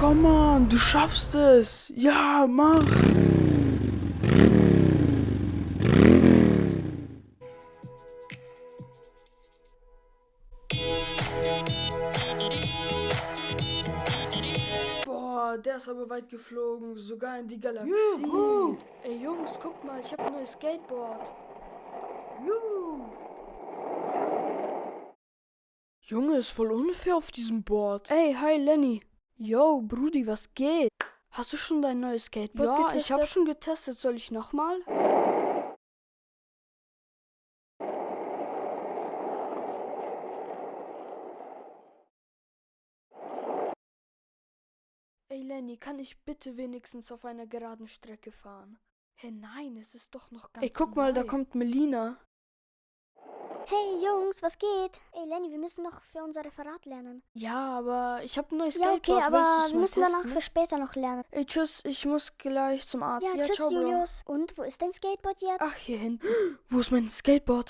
Komm on, du schaffst es. Ja, mach. Boah, der ist aber weit geflogen, sogar in die Galaxie. Juhu. Ey Jungs, guck mal, ich habe ein neues Skateboard. Junge, ist voll unfair auf diesem Board. Ey, hi Lenny. Yo, Brudi, was geht? Hast du schon dein neues Skateboard Ja, getestet? ich hab schon getestet. Soll ich nochmal? Ey Lenny, kann ich bitte wenigstens auf einer geraden Strecke fahren? Hä, nein, es ist doch noch ganz Ey, guck mal, da neu. kommt Melina. Hey Jungs, was geht? Ey Lenny, wir müssen noch für unser Referat lernen. Ja, aber ich habe ein neues Ja, Skateboard. okay, aber wir müssen danach testen? für später noch lernen. Ey, tschüss, ich muss gleich zum Arzt. Ja, tschüss ciao. Julius. Und wo ist dein Skateboard jetzt? Ach, hier hinten. Wo ist mein Skateboard?